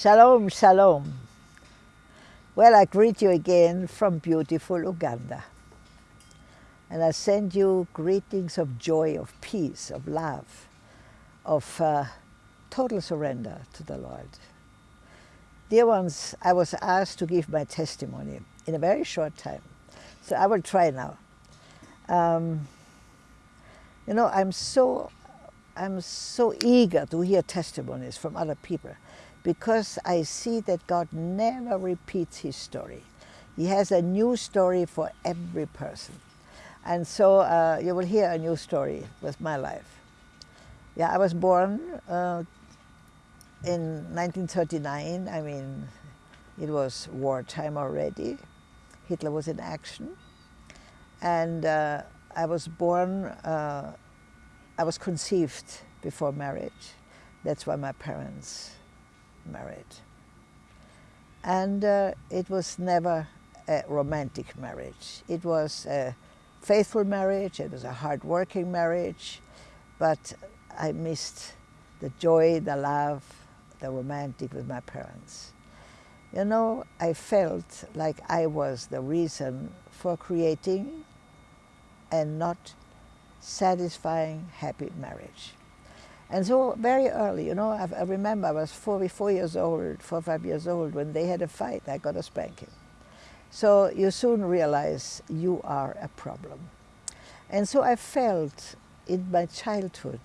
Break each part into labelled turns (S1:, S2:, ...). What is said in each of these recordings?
S1: Shalom, shalom. Well, I greet you again from beautiful Uganda. And I send you greetings of joy, of peace, of love, of uh, total surrender to the Lord. Dear ones, I was asked to give my testimony in a very short time. So I will try now. Um, you know, I'm so, I'm so eager to hear testimonies from other people because I see that God never repeats his story. He has a new story for every person. And so uh, you will hear a new story with my life. Yeah, I was born uh, in 1939. I mean, it was wartime already. Hitler was in action. And uh, I was born, uh, I was conceived before marriage. That's why my parents married. And uh, it was never a romantic marriage. It was a faithful marriage, it was a hard-working marriage, but I missed the joy, the love, the romantic with my parents. You know, I felt like I was the reason for creating and not satisfying happy marriage. And so very early, you know, I, I remember I was four, four years old, four, five years old, when they had a fight, I got a spanking. So you soon realize you are a problem. And so I felt in my childhood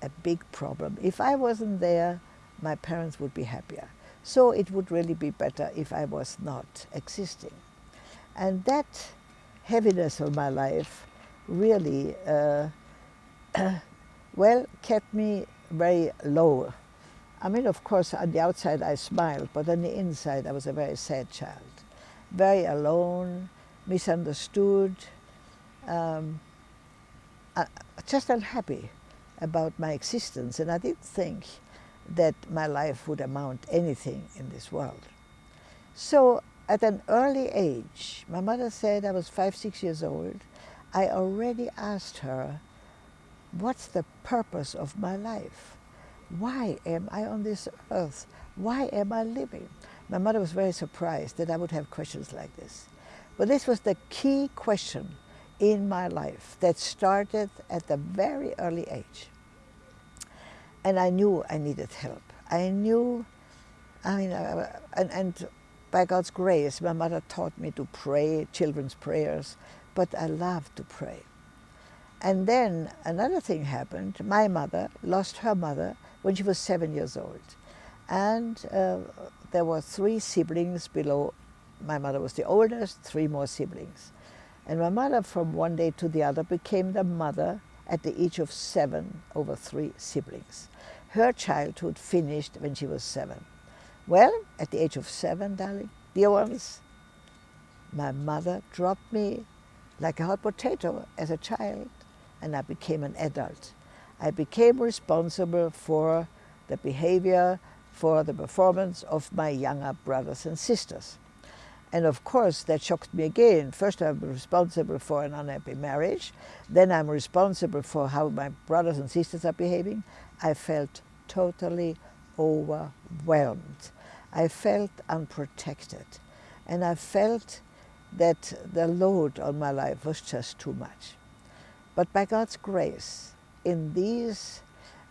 S1: a big problem. If I wasn't there, my parents would be happier. So it would really be better if I was not existing. And that heaviness of my life really uh, well, kept me very low. I mean, of course, on the outside I smiled, but on the inside I was a very sad child. Very alone, misunderstood, um, uh, just unhappy about my existence. And I didn't think that my life would amount anything in this world. So at an early age, my mother said I was five, six years old, I already asked her what's the purpose of my life? Why am I on this earth? Why am I living? My mother was very surprised that I would have questions like this. But this was the key question in my life that started at a very early age. And I knew I needed help. I knew, I mean, uh, and, and by God's grace, my mother taught me to pray children's prayers, but I loved to pray. And then another thing happened. My mother lost her mother when she was seven years old. And uh, there were three siblings below. My mother was the oldest, three more siblings. And my mother, from one day to the other, became the mother at the age of seven over three siblings. Her childhood finished when she was seven. Well, at the age of seven, darling, dear ones, my mother dropped me like a hot potato as a child and I became an adult. I became responsible for the behavior, for the performance of my younger brothers and sisters. And of course, that shocked me again. First, I'm responsible for an unhappy marriage. Then I'm responsible for how my brothers and sisters are behaving. I felt totally overwhelmed. I felt unprotected. And I felt that the load on my life was just too much. But by God's grace, in these,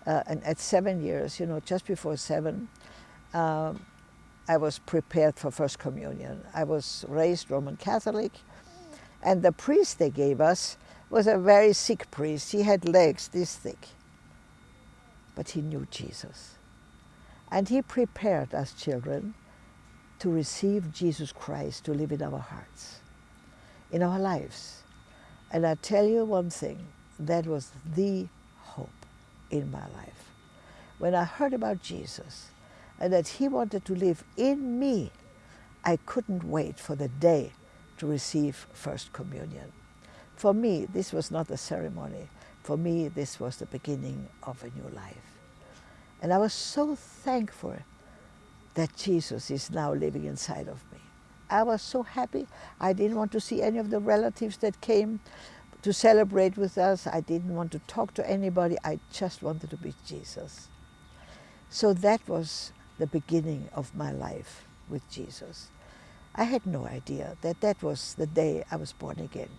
S1: uh, and at seven years, you know, just before seven, um, I was prepared for First Communion. I was raised Roman Catholic, and the priest they gave us was a very sick priest. He had legs this thick, but he knew Jesus. And he prepared us children to receive Jesus Christ to live in our hearts, in our lives. And I tell you one thing, that was the hope in my life. When I heard about Jesus and that he wanted to live in me, I couldn't wait for the day to receive First Communion. For me, this was not a ceremony. For me, this was the beginning of a new life. And I was so thankful that Jesus is now living inside of me. I was so happy. I didn't want to see any of the relatives that came to celebrate with us. I didn't want to talk to anybody. I just wanted to be Jesus. So that was the beginning of my life with Jesus. I had no idea that that was the day I was born again.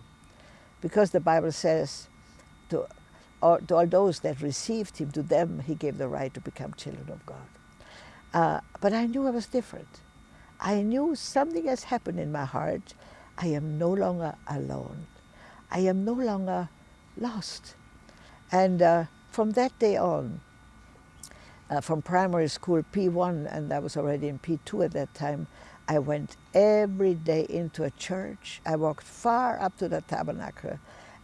S1: Because the Bible says, to all, to all those that received him, to them he gave the right to become children of God. Uh, but I knew I was different. I knew something has happened in my heart. I am no longer alone. I am no longer lost. And uh, from that day on, uh, from primary school P1, and I was already in P2 at that time, I went every day into a church. I walked far up to the tabernacle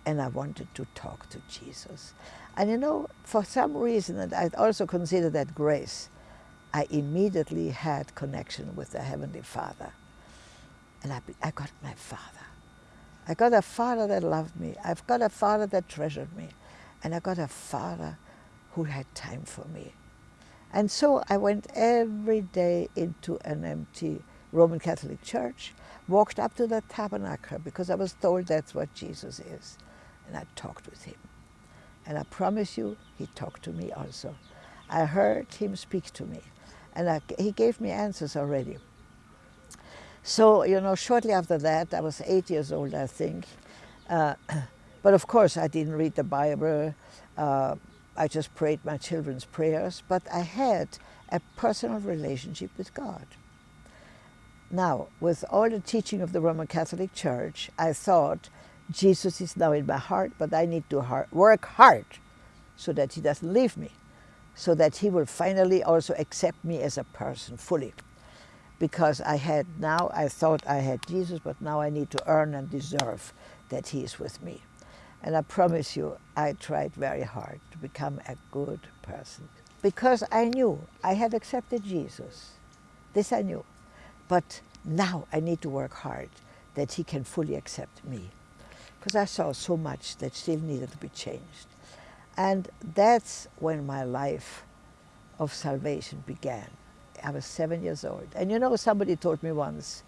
S1: and I wanted to talk to Jesus. And you know, for some reason, and I also consider that grace, I immediately had connection with the Heavenly Father. And I, I got my Father. I got a Father that loved me. I've got a Father that treasured me. And I got a Father who had time for me. And so I went every day into an empty Roman Catholic Church, walked up to the tabernacle because I was told that's what Jesus is. And I talked with him. And I promise you, he talked to me also. I heard him speak to me. And I, he gave me answers already. So, you know, shortly after that, I was eight years old, I think. Uh, but of course, I didn't read the Bible. Uh, I just prayed my children's prayers. But I had a personal relationship with God. Now, with all the teaching of the Roman Catholic Church, I thought Jesus is now in my heart, but I need to hard, work hard so that he doesn't leave me, so that he will finally also accept me as a person fully. Because I had now, I thought I had Jesus, but now I need to earn and deserve that he is with me. And I promise you, I tried very hard to become a good person. Because I knew I had accepted Jesus. This I knew. But now I need to work hard that he can fully accept me. Because I saw so much that still needed to be changed. And that's when my life of salvation began. I was seven years old. And you know, somebody told me once,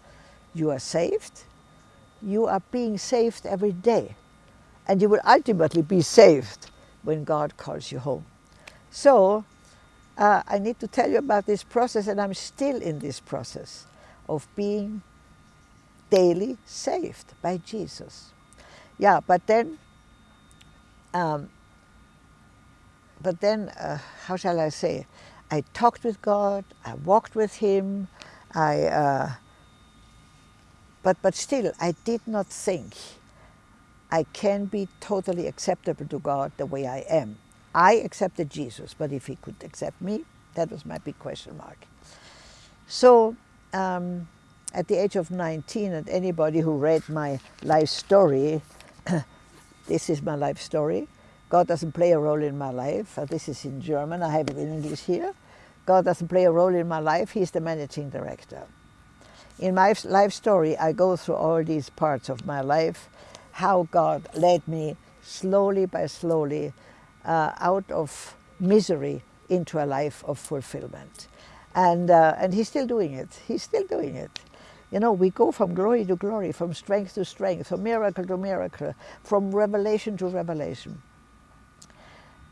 S1: you are saved, you are being saved every day. And you will ultimately be saved when God calls you home. So uh, I need to tell you about this process, and I'm still in this process of being daily saved by Jesus. Yeah, but then, um, but then, uh, how shall I say? I talked with God, I walked with Him, I, uh, but, but still, I did not think I can be totally acceptable to God the way I am. I accepted Jesus, but if He could accept me, that was my big question mark. So um, at the age of 19, and anybody who read my life story, this is my life story. God doesn't play a role in my life. Uh, this is in German. I have it in English here. God doesn't play a role in my life. He's the managing director. In my life story, I go through all these parts of my life, how God led me slowly by slowly uh, out of misery into a life of fulfillment. And, uh, and he's still doing it. He's still doing it. You know, we go from glory to glory, from strength to strength, from miracle to miracle, from revelation to revelation.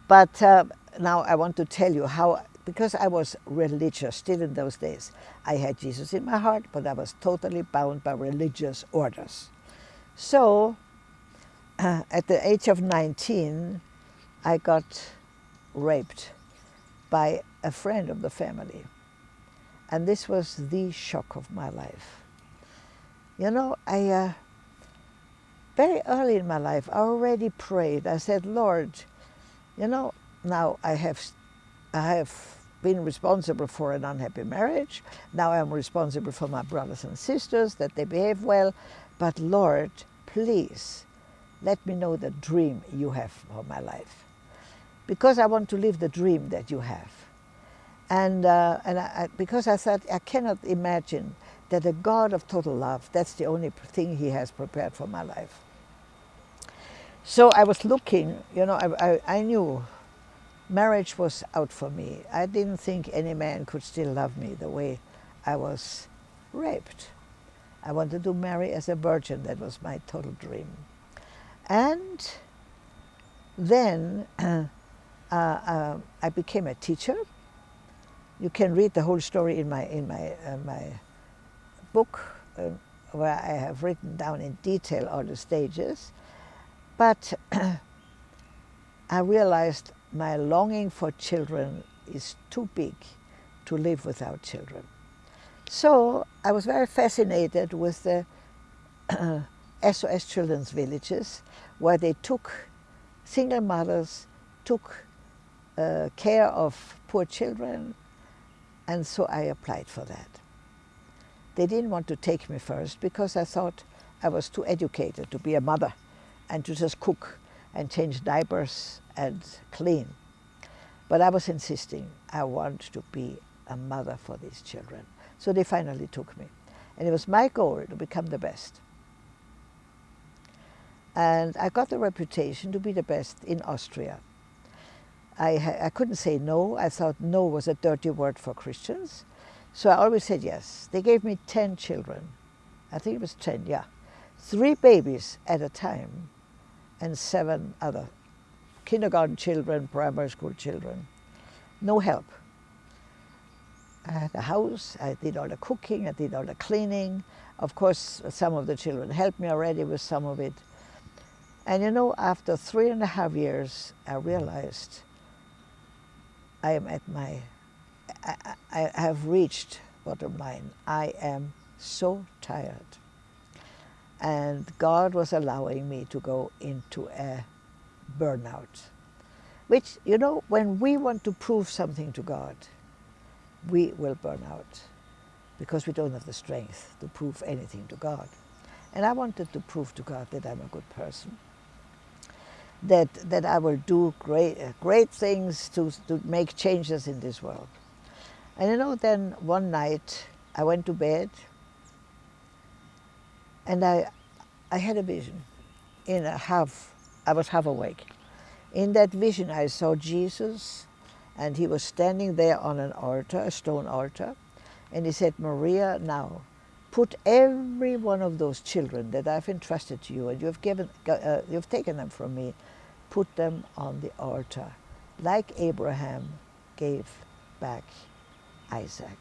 S1: But uh, now I want to tell you how, because I was religious still in those days, I had Jesus in my heart, but I was totally bound by religious orders. So, uh, at the age of 19, I got raped by a friend of the family. And this was the shock of my life. You know, I, uh, very early in my life, I already prayed. I said, Lord, you know, now I have, I have been responsible for an unhappy marriage. Now I'm responsible for my brothers and sisters, that they behave well. But Lord, please, let me know the dream you have for my life. Because I want to live the dream that you have. And, uh, and I, because I thought, I cannot imagine that a God of total love, that's the only thing he has prepared for my life. So I was looking, you know, I, I, I knew marriage was out for me. I didn't think any man could still love me the way I was raped. I wanted to marry as a virgin. That was my total dream. And then uh, uh, I became a teacher You can read the whole story in my, in my, uh, my book, uh, where I have written down in detail all the stages. But I realized my longing for children is too big to live without children. So I was very fascinated with the SOS Children's Villages, where they took, single mothers took uh, care of poor children, and so I applied for that. They didn't want to take me first because I thought I was too educated to be a mother and to just cook and change diapers and clean. But I was insisting I want to be a mother for these children. So they finally took me. And it was my goal to become the best. And I got the reputation to be the best in Austria. I, I couldn't say no. I thought no was a dirty word for Christians. So I always said yes. They gave me 10 children. I think it was 10, yeah. Three babies at a time and seven other kindergarten children, primary school children. No help. I had a house, I did all the cooking, I did all the cleaning. Of course, some of the children helped me already with some of it. And you know, after three and a half years, I realized I am at my, I, I have reached bottom line. I am so tired. And God was allowing me to go into a burnout. Which, you know, when we want to prove something to God, we will burn out because we don't have the strength to prove anything to God. And I wanted to prove to God that I'm a good person, that, that I will do great, uh, great things to, to make changes in this world. And you know, then one night I went to bed and I, I had a vision in a half, I was half awake. In that vision I saw Jesus and he was standing there on an altar, a stone altar, and he said, Maria, now put every one of those children that I've entrusted to you and you've, given, uh, you've taken them from me, put them on the altar, like Abraham gave back Isaac.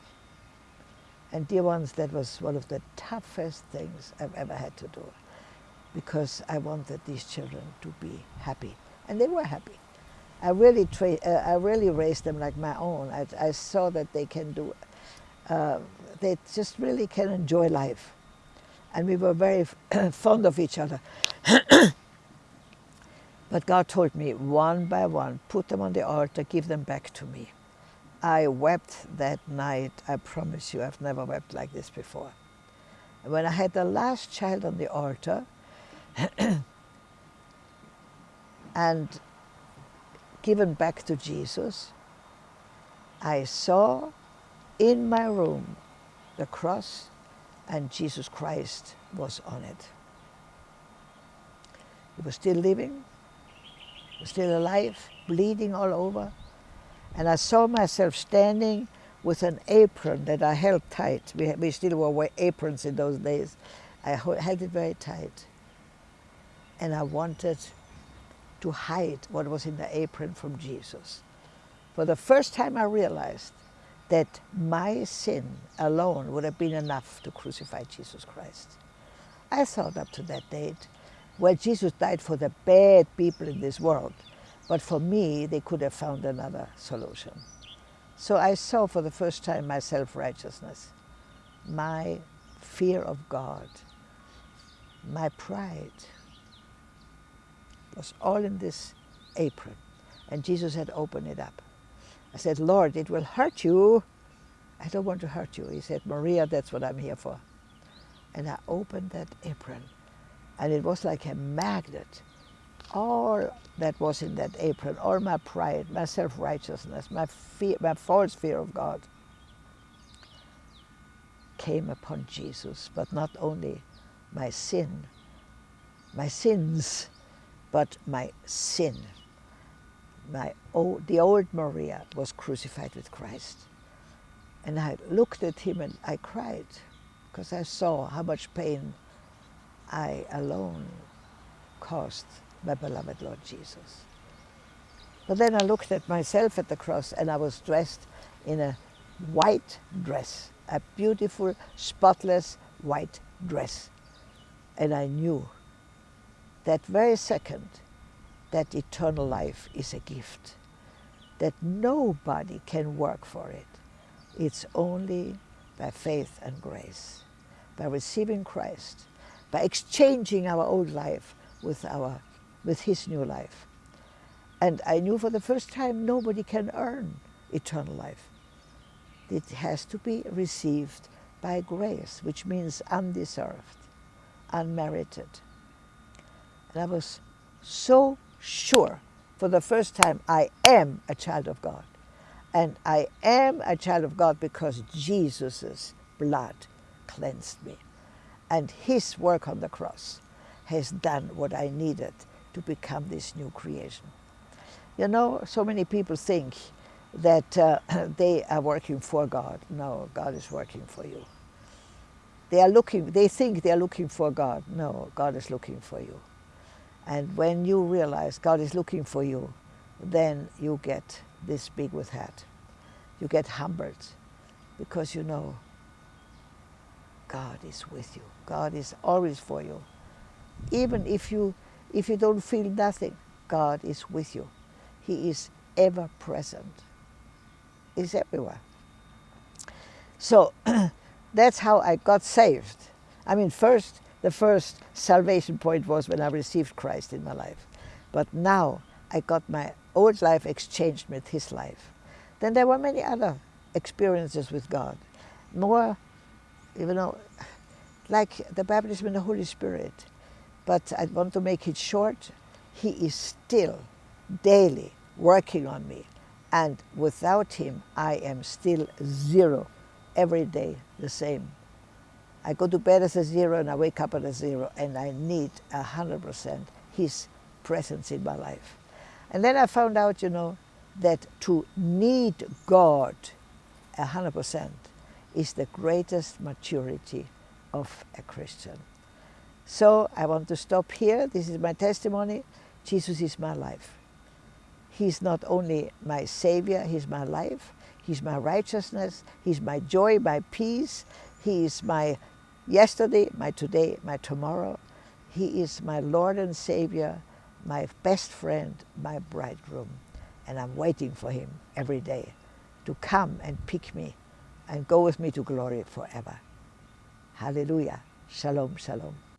S1: And dear ones, that was one of the toughest things I've ever had to do because I wanted these children to be happy. And they were happy. I really, uh, I really raised them like my own. I, I saw that they can do, uh, they just really can enjoy life. And we were very fond of each other. but God told me, one by one, put them on the altar, give them back to me. I wept that night. I promise you, I've never wept like this before. When I had the last child on the altar, and given back to Jesus, I saw in my room the cross and Jesus Christ was on it. He was still living, still alive, bleeding all over. And I saw myself standing with an apron that I held tight. We, we still wore aprons in those days. I held it very tight. And I wanted to hide what was in the apron from Jesus. For the first time I realized that my sin alone would have been enough to crucify Jesus Christ. I thought up to that date, well, Jesus died for the bad people in this world, but for me, they could have found another solution. So I saw for the first time my self-righteousness, my fear of God, my pride, was all in this apron. And Jesus had opened it up. I said, Lord, it will hurt you. I don't want to hurt you. He said, Maria, that's what I'm here for. And I opened that apron, and it was like a magnet. All that was in that apron, all my pride, my self-righteousness, my, fear, my false fear of God, came upon Jesus, but not only my sin, my sins, but my sin. My old, the old Maria was crucified with Christ. And I looked at him and I cried because I saw how much pain I alone caused my beloved Lord Jesus. But then I looked at myself at the cross and I was dressed in a white dress, a beautiful, spotless white dress. And I knew that very second that eternal life is a gift, that nobody can work for it. It's only by faith and grace, by receiving Christ, by exchanging our old life with, our, with His new life. And I knew for the first time nobody can earn eternal life. It has to be received by grace, which means undeserved, unmerited. And I was so sure for the first time I am a child of God. And I am a child of God because Jesus' blood cleansed me. And his work on the cross has done what I needed to become this new creation. You know, so many people think that uh, they are working for God. No, God is working for you. They are looking, they think they are looking for God. No, God is looking for you. And when you realize God is looking for you, then you get this big with hat. You get humbled because you know God is with you. God is always for you. Even if you, if you don't feel nothing, God is with you. He is ever present. He's everywhere. So that's how I got saved. I mean, first, the first salvation point was when I received Christ in my life. But now I got my old life exchanged with his life. Then there were many other experiences with God. More, you know, like the baptism in the Holy Spirit. But I want to make it short. He is still daily working on me. And without him, I am still zero, every day the same. I go to bed as a zero and I wake up at a zero and I need a hundred percent his presence in my life. And then I found out, you know, that to need God a hundred percent is the greatest maturity of a Christian. So I want to stop here. This is my testimony. Jesus is my life. He's not only my Savior, He's my life, He's my righteousness, He's my joy, my peace, He is my yesterday, my today, my tomorrow. He is my Lord and Savior, my best friend, my bridegroom. And I'm waiting for Him every day to come and pick me and go with me to glory forever. Hallelujah. Shalom, shalom.